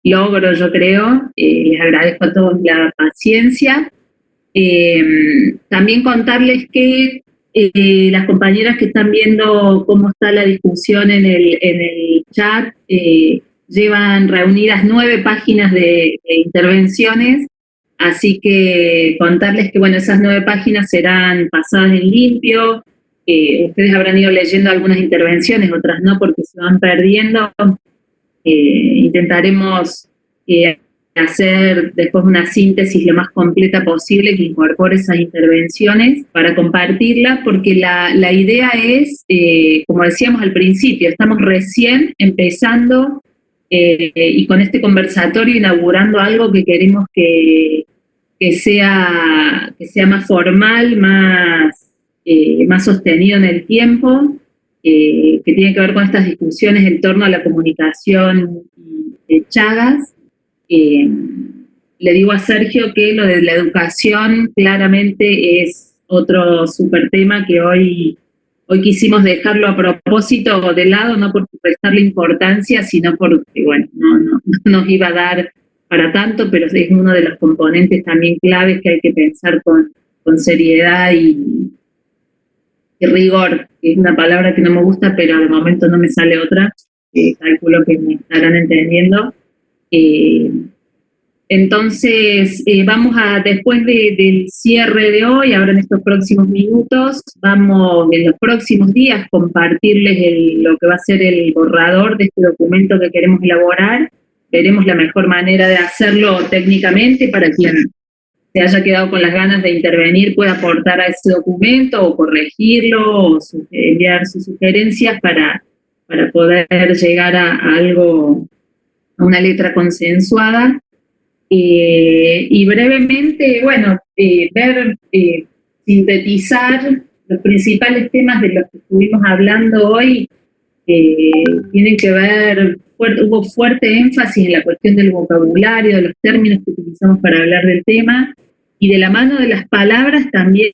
logro, yo creo. Eh, les agradezco a todos la paciencia. También contarles que eh, las compañeras que están viendo cómo está la discusión en el, en el chat, eh, llevan reunidas nueve páginas de, intervenciones, así que contarles que bueno, esas nueve páginas serán pasadas en limpio, ustedes habrán ido leyendo algunas intervenciones, otras no porque se van perdiendo, eh, intentaremos hacer después una síntesis lo más completa posible que incorpore esas intervenciones para compartirlas, porque la, la idea es, eh, como decíamos al principio, estamos recién empezando eh, y con este conversatorio inaugurando algo que queremos que, que, sea, que sea más formal, más, eh, más sostenido en el tiempo, que tiene que ver con estas discusiones en torno a la comunicación de Chagas, eh, le digo a Sergio que lo de la educación claramente es otro super tema que hoy, hoy quisimos dejarlo a propósito de lado, no por prestarle importancia, sino porque, bueno, no, no, nos iba a dar para tanto, pero es uno de los componentes también claves que hay que pensar con, con seriedad y, rigor, es una palabra que no me gusta, pero de momento no me sale otra, calculo que me estarán entendiendo. Eh, entonces, eh, vamos a, después del cierre de hoy, ahora en estos próximos minutos, vamos en los próximos días compartirles lo que va a ser el borrador de este documento que queremos elaborar. Veremos la mejor manera de hacerlo técnicamente para quien se haya quedado con las ganas de intervenir pueda aportar a ese documento o corregirlo o enviar sus sugerencias para, para poder llegar a algo a una letra consensuada. Eh, y brevemente, bueno, eh, ver, eh, sintetizar los principales temas de los que estuvimos hablando hoy, tienen que ver, hubo fuerte énfasis en la cuestión del vocabulario, de los términos que utilizamos para hablar del tema, y de la mano de las palabras también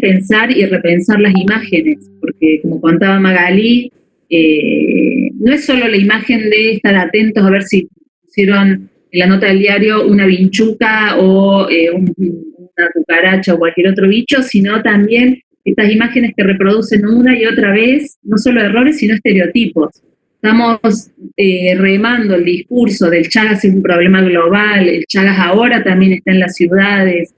pensar y repensar las imágenes, porque como contaba Magalí, eh, no es solo la imagen de estar atentos a ver si pusieron en la nota del diario una vinchuca o eh, una cucaracha o cualquier otro bicho, sino también estas imágenes que reproducen una y otra vez, no solo errores, sino estereotipos. Estamos eh, remando el discurso del Chagas es un problema global, el Chagas ahora también está en las ciudades,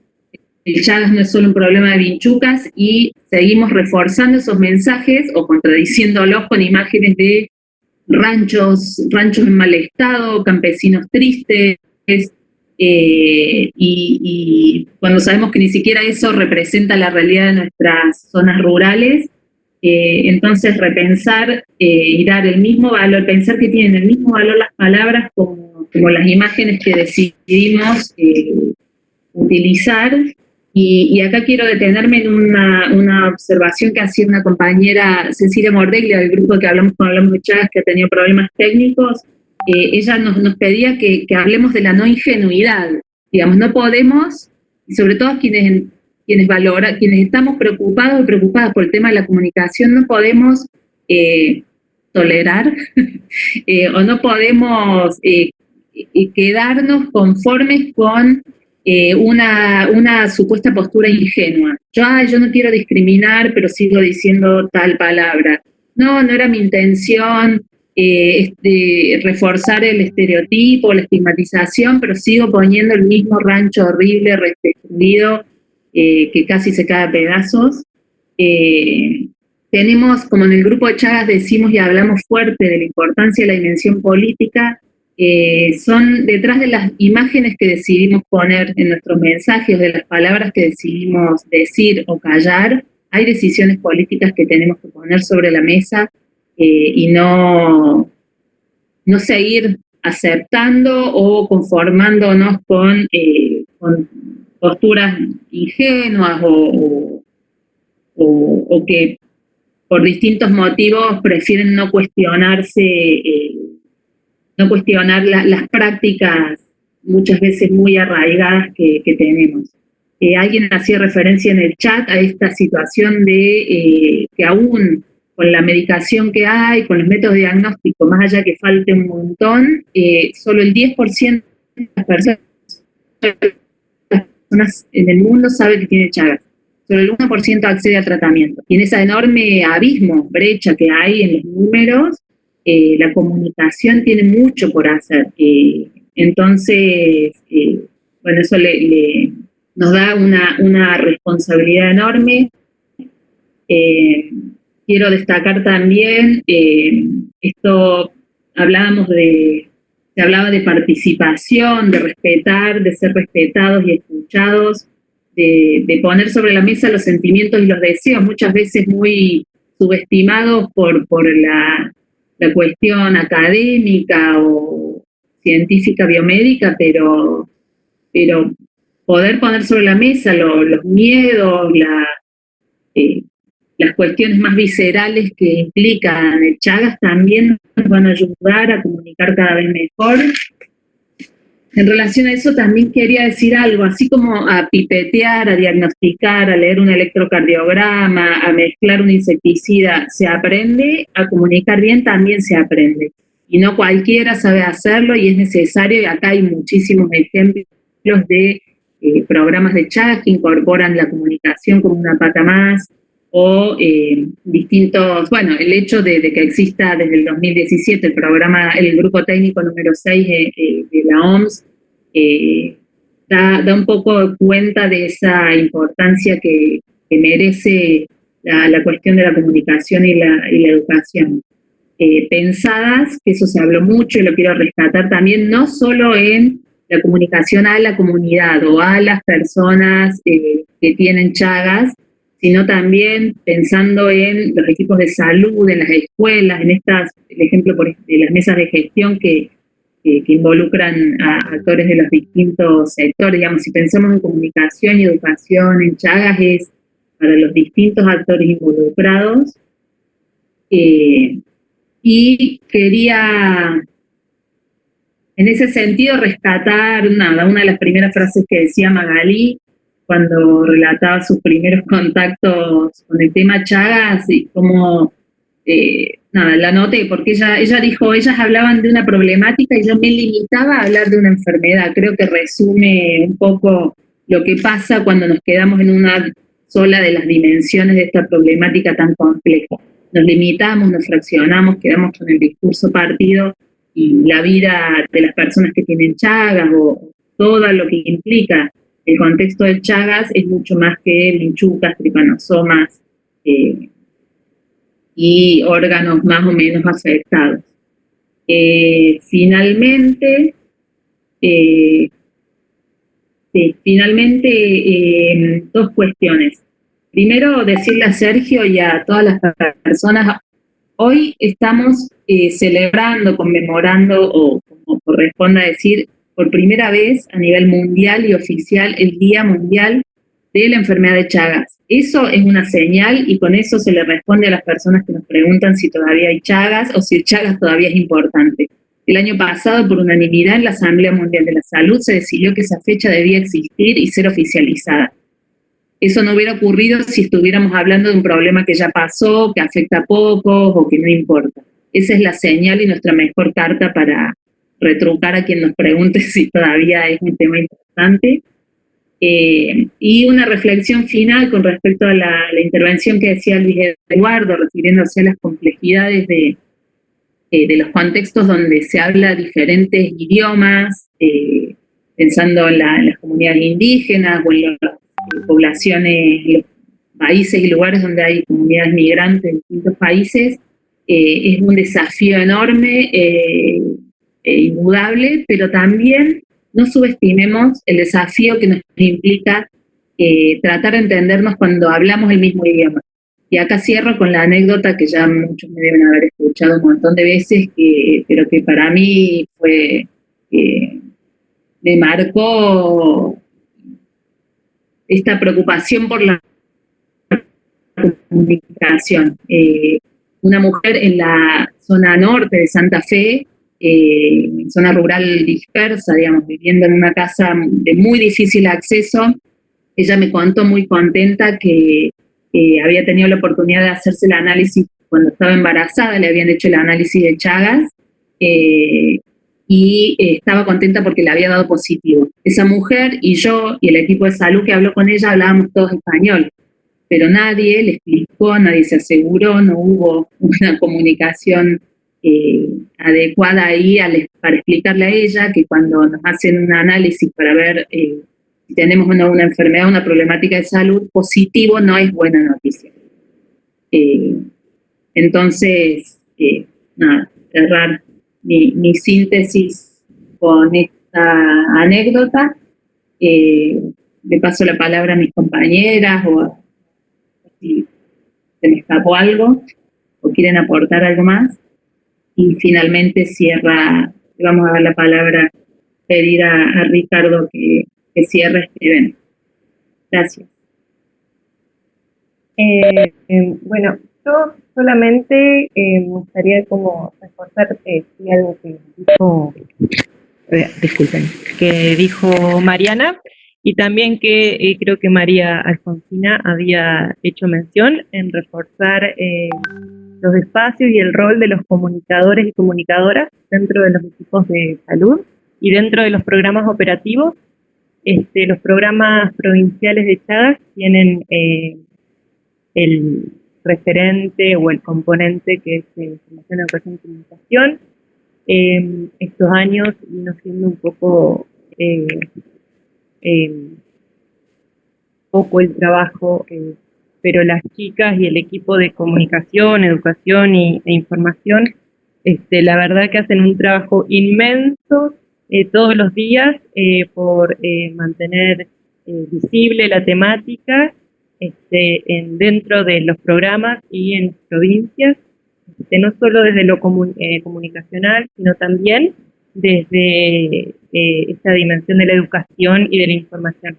el Chagas no es solo un problema de vinchucas y seguimos reforzando esos mensajes o contradiciéndolos con imágenes de ranchos, ranchos en mal estado, campesinos tristes, eh, y, cuando sabemos que ni siquiera eso representa la realidad de nuestras zonas rurales, eh, entonces repensar y dar el mismo valor, pensar que tienen el mismo valor las palabras como, como las imágenes que decidimos utilizar y, acá quiero detenerme en una, observación que hacía una compañera, Cecilia Mordeglia, del grupo que hablamos con Hablamos de que ha tenido problemas técnicos. Eh, ella nos, pedía que, hablemos de la no ingenuidad. Digamos, no podemos, y sobre todo quienes, quienes valoran, quienes estamos preocupados o preocupadas por el tema de la comunicación, no podemos eh, tolerar eh, o no podemos quedarnos conformes con eh, una, una, supuesta postura ingenua. Yo, yo no quiero discriminar, pero sigo diciendo tal palabra. No, no era mi intención eh, este, reforzar el estereotipo, la estigmatización, pero sigo poniendo el mismo rancho horrible, restringido, eh, que casi se cae a pedazos. tenemos, como en el grupo de Chagas decimos y hablamos fuerte de la importancia de la dimensión política, eh, son detrás de las imágenes que decidimos poner en nuestros mensajes, de las palabras que decidimos decir o callar, hay decisiones políticas que tenemos que poner sobre la mesa eh, y no, no seguir aceptando o conformándonos con, eh, posturas ingenuas o, o, que por distintos motivos prefieren no cuestionarse no cuestionar las prácticas muchas veces muy arraigadas que, tenemos. Eh, alguien hacía referencia en el chat a esta situación de eh, que aún con la medicación que hay, con los métodos de diagnóstico, más allá que falte un montón, eh, solo el 10% de las personas, en el mundo sabe que tiene Chagas. Solo el 1% accede a tratamiento. Y en ese enorme abismo, brecha que hay en los números, eh, la comunicación tiene mucho por hacer. Eh, entonces, eh, bueno, eso le, nos da una, responsabilidad enorme. quiero destacar también, esto hablábamos de, se hablaba de participación, de respetar, de ser respetados y escuchados, de, de poner sobre la mesa los sentimientos y los deseos, muchas veces muy subestimados por, por la la cuestión académica o científica biomédica, pero, pero poder poner sobre la mesa los miedos, eh, las cuestiones más viscerales que implican el Chagas también nos van a ayudar a comunicar cada vez mejor en relación a eso también quería decir algo, así como a pipetear, a diagnosticar, a leer un electrocardiograma, a mezclar un insecticida, se aprende, a comunicar bien también se aprende. Y no cualquiera sabe hacerlo y es necesario, y acá hay muchísimos ejemplos de eh, programas de chat que incorporan la comunicación como una pata más, o eh, distintos, bueno, el hecho de, que exista desde el 2017 el programa, el grupo técnico número 6 de, la OMS, eh, da, un poco cuenta de esa importancia que, merece la, cuestión de la comunicación y la, educación. Eh, pensadas, que eso se habló mucho y lo quiero rescatar también, no solo en la comunicación a la comunidad o a las personas que tienen chagas, sino también pensando en los equipos de salud, en las escuelas, en estas, el ejemplo de las mesas de gestión que, involucran a actores de los distintos sectores. Digamos, si pensamos en comunicación y educación en Chagas, es para los distintos actores involucrados. Eh, y quería, en ese sentido, rescatar nada, una de las primeras frases que decía Magalí, cuando relataba sus primeros contactos con el tema Chagas y cómo, eh, nada, la noté, porque ella, ella dijo, ellas hablaban de una problemática y yo me limitaba a hablar de una enfermedad. Creo que resume un poco lo que pasa cuando nos quedamos en una sola de las dimensiones de esta problemática tan compleja. Nos limitamos, nos fraccionamos, quedamos con el discurso partido y la vida de las personas que tienen Chagas o todo lo que implica el contexto del Chagas es mucho más que linchucas, tripanosomas eh, y órganos más o menos afectados. Eh, finalmente, eh, finalmente, dos cuestiones. Primero, decirle a Sergio y a todas las personas, hoy estamos celebrando, conmemorando, o como corresponda decir, por primera vez a nivel mundial y oficial, el Día Mundial de la Enfermedad de Chagas. Eso es una señal y con eso se le responde a las personas que nos preguntan si todavía hay Chagas o si Chagas todavía es importante. El año pasado, por unanimidad en la Asamblea Mundial de la Salud, se decidió que esa fecha debía existir y ser oficializada. Eso no hubiera ocurrido si estuviéramos hablando de un problema que ya pasó, que afecta a pocos o que no importa. Esa es la señal y nuestra mejor carta para retrucar a quien nos pregunte si todavía es un tema importante. Eh, y una reflexión final con respecto a la, intervención que decía Luis Eduardo, refiriéndose a las complejidades de, eh, de los contextos donde se habla diferentes idiomas, eh, pensando en, las comunidades indígenas o en las poblaciones, los países y lugares donde hay comunidades migrantes de distintos países, es un desafío enorme e indudable, pero también no subestimemos el desafío que nos implica eh, tratar de entendernos cuando hablamos el mismo idioma. Y acá cierro con la anécdota que ya muchos me deben haber escuchado un montón de veces, que, pero que para mí fue, eh, me marcó esta preocupación por la comunicación. Eh, una mujer en la zona norte de Santa Fe eh, zona rural dispersa, digamos, viviendo en una casa de muy difícil acceso. Ella me contó muy contenta que había tenido la oportunidad de hacerse el análisis cuando estaba embarazada, le habían hecho el análisis de Chagas, eh, y eh, estaba contenta porque le había dado positivo. Esa mujer y yo y el equipo de salud que habló con ella hablábamos todos español, pero nadie le explicó, nadie se aseguró, no hubo una comunicación eh, adecuada ahí para explicarle a ella que cuando nos hacen un análisis para ver eh, si tenemos una, una, enfermedad, una problemática de salud, positivo no es buena noticia. Eh, entonces, nada, cerrar mi, mi, síntesis con esta anécdota. le paso la palabra a mis compañeras o si se me escapó algo o quieren aportar algo más y finalmente cierra, vamos a dar la palabra, pedir a, Ricardo que, cierre este evento. Gracias. Eh, eh, bueno, yo solamente eh, me gustaría como reforzar algo que dijo, disculpen, que dijo Mariana, y también que creo que María Alfonsina había hecho mención en reforzar los espacios y el rol de los comunicadores y comunicadoras dentro de los equipos de salud y dentro de los programas operativos. Este, los programas provinciales de Chagas tienen eh, el referente o el componente que es información, educación y comunicación. Em, estos años vino siendo un poco eh, em, poco el trabajo eh, pero las chicas y el equipo de comunicación, educación y, e información, este, la verdad que hacen un trabajo inmenso eh, todos los días eh, por eh, mantener visible la temática este, en, dentro de los programas y en provincias, este, no solo desde lo comunicacional, sino también desde esta dimensión de la educación y de la información.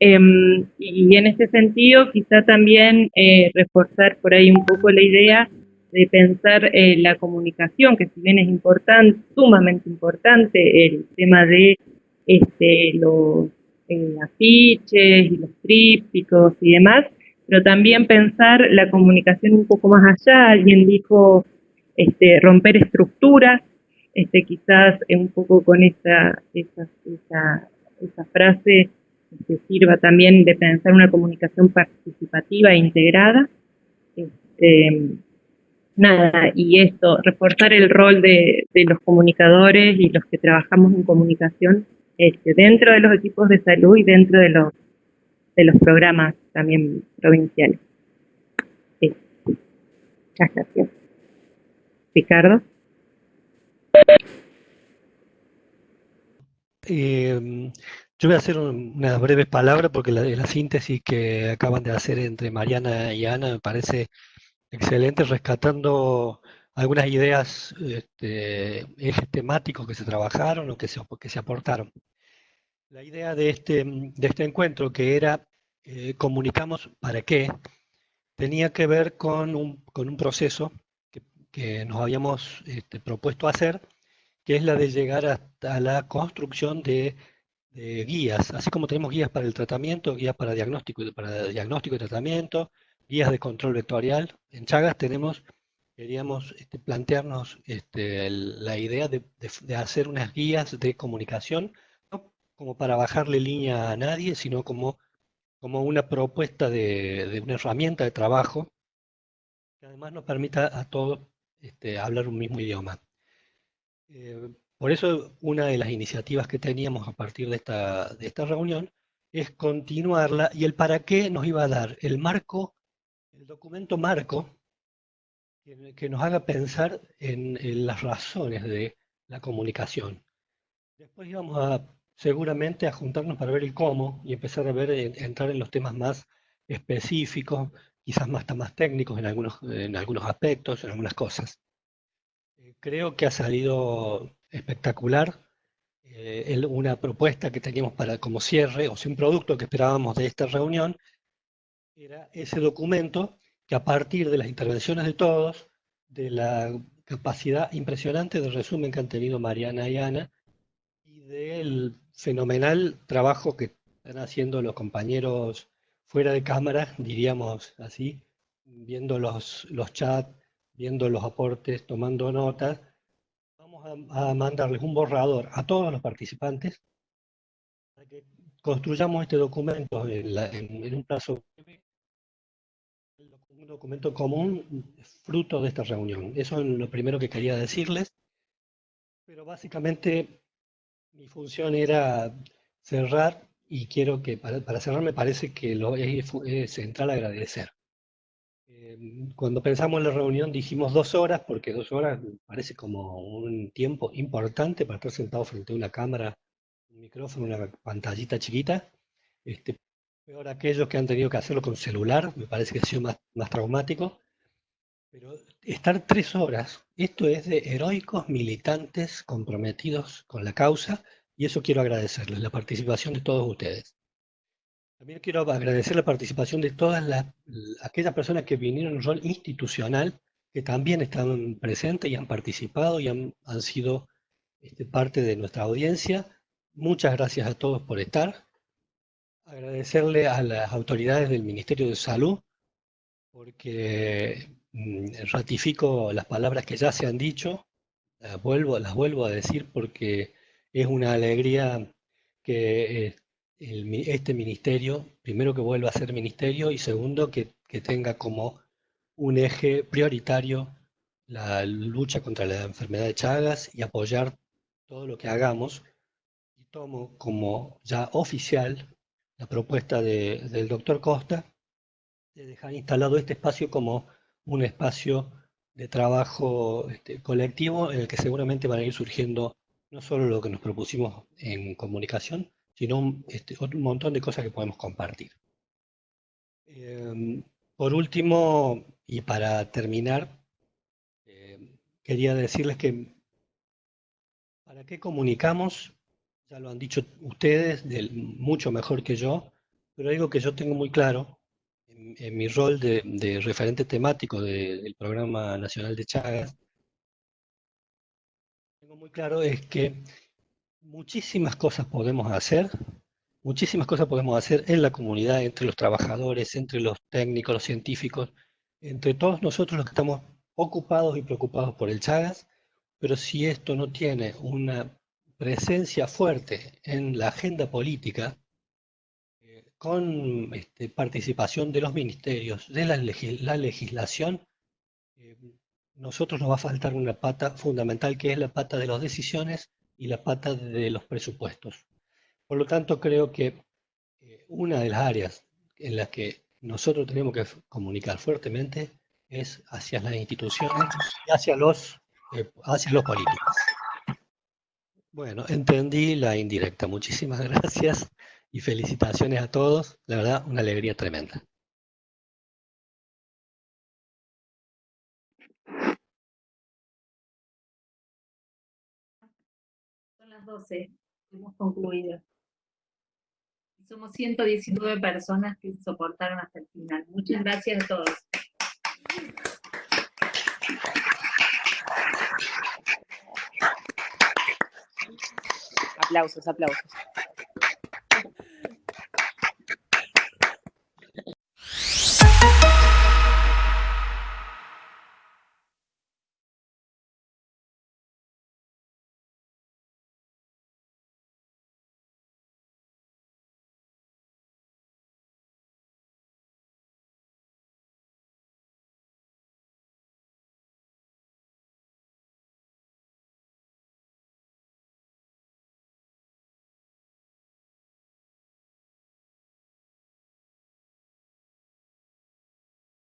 Em, y en este sentido, quizá también eh, reforzar por ahí un poco la idea de pensar eh, la comunicación, que si bien es importante, sumamente importante, el tema de este, los eh, afiches y los trípticos y demás, pero también pensar la comunicación un poco más allá. Alguien dijo este, romper estructuras, este, quizás un poco con esa, esa, esa, esa frase que sirva también de pensar una comunicación participativa e integrada. Este, nada, y esto, reforzar el rol de, los comunicadores y los que trabajamos en comunicación este, dentro de los equipos de salud y dentro de los, de los programas también provinciales. Muchas gracias. Ricardo. Eh, Yo voy a hacer unas breves palabras porque la, la síntesis que acaban de hacer entre Mariana y Ana me parece excelente, rescatando algunas ideas, este, ejes temáticos que se trabajaron o que se, que se aportaron. La idea de este, de este encuentro, que era eh, comunicamos para qué, tenía que ver con un, con un proceso que, que nos habíamos este, propuesto hacer, que es la de llegar hasta la construcción de, guías, así como tenemos guías para el tratamiento, guías para diagnóstico, para diagnóstico y tratamiento, guías de control vectorial. En Chagas tenemos, queríamos este, plantearnos este, la idea de, de, de, hacer unas guías de comunicación, no como para bajarle línea a nadie, sino como, como una propuesta de, de una herramienta de trabajo que además nos permita a todos este, hablar un mismo idioma. Eh, por eso una de las iniciativas que teníamos a partir de esta, de esta reunión es continuarla y el para qué nos iba a dar el marco el documento marco que, nos haga pensar en, las razones de la comunicación. Después íbamos seguramente a juntarnos para ver el cómo y empezar a ver, entrar en los temas más específicos, quizás más, más técnicos en algunos, en algunos aspectos, en algunas cosas. Eh, creo que ha salido espectacular. Eh, una propuesta que teníamos para como cierre, o sea, un producto que esperábamos de esta reunión, era ese documento que a partir de las intervenciones de todos, de la capacidad impresionante de resumen que han tenido Mariana y Ana, y del fenomenal trabajo que están haciendo los compañeros fuera de cámara, diríamos así, viendo los, los chats, viendo los aportes, tomando notas, a, mandarles un borrador a todos los participantes para que construyamos este documento en, la, en, un plazo breve un documento común fruto de esta reunión. Eso es lo primero que quería decirles. Pero básicamente mi función era cerrar y quiero que, para, para cerrar me parece que lo es central agradecer. Cuando pensamos en la reunión dijimos dos horas, porque dos horas parece como un tiempo importante para estar sentado frente a una cámara, un micrófono, una pantallita chiquita. Este, Peor aquellos que han tenido que hacerlo con celular, me parece que ha sido más, más traumático. Pero estar tres horas, esto es de heroicos militantes comprometidos con la causa, y eso quiero agradecerles, la participación de todos ustedes. También quiero agradecer la participación de todas las, aquellas personas que vinieron en rol institucional, que también están presentes y han participado y han, han sido este, parte de nuestra audiencia. Muchas gracias a todos por estar. Agradecerle a las autoridades del Ministerio de Salud, porque mm, ratifico las palabras que ya se han dicho, las vuelvo, las vuelvo a decir porque es una alegría que eh, este ministerio, primero que vuelva a ser ministerio y segundo que, que tenga como un eje prioritario la lucha contra la enfermedad de Chagas y apoyar todo lo que hagamos. Y tomo como ya oficial la propuesta de, del doctor Costa de dejar instalado este espacio como un espacio de trabajo este, colectivo en el que seguramente van a ir surgiendo no solo lo que nos propusimos en comunicación, sino un, este, un montón de cosas que podemos compartir. Eh, por último, y para terminar, eh, quería decirles que para qué comunicamos ya lo han dicho ustedes, mucho mejor que yo, pero algo que yo tengo muy claro en, mi rol de, referente temático de, del Programa Nacional de Chagas, tengo muy claro es que muchísimas cosas podemos hacer, muchísimas cosas podemos hacer en la comunidad, entre los trabajadores, entre los técnicos, los científicos, entre todos nosotros los que estamos ocupados y preocupados por el Chagas, pero si esto no tiene una presencia fuerte en la agenda política, eh, con este, participación de los ministerios, de la, legis la legislación, eh, nosotros nos va a faltar una pata fundamental que es la pata de las decisiones y la pata de los presupuestos. Por lo tanto, creo que eh, una de las áreas en las que nosotros tenemos que comunicar fuertemente es hacia las instituciones y hacia los, hacia los políticos. Bueno, entendí la indirecta. Muchísimas gracias y felicitaciones a todos. La verdad, una alegría tremenda. Las 12, hemos concluido. Somos 119 personas que soportaron hasta el final. Muchas gracias a todos. Aplausos, aplausos.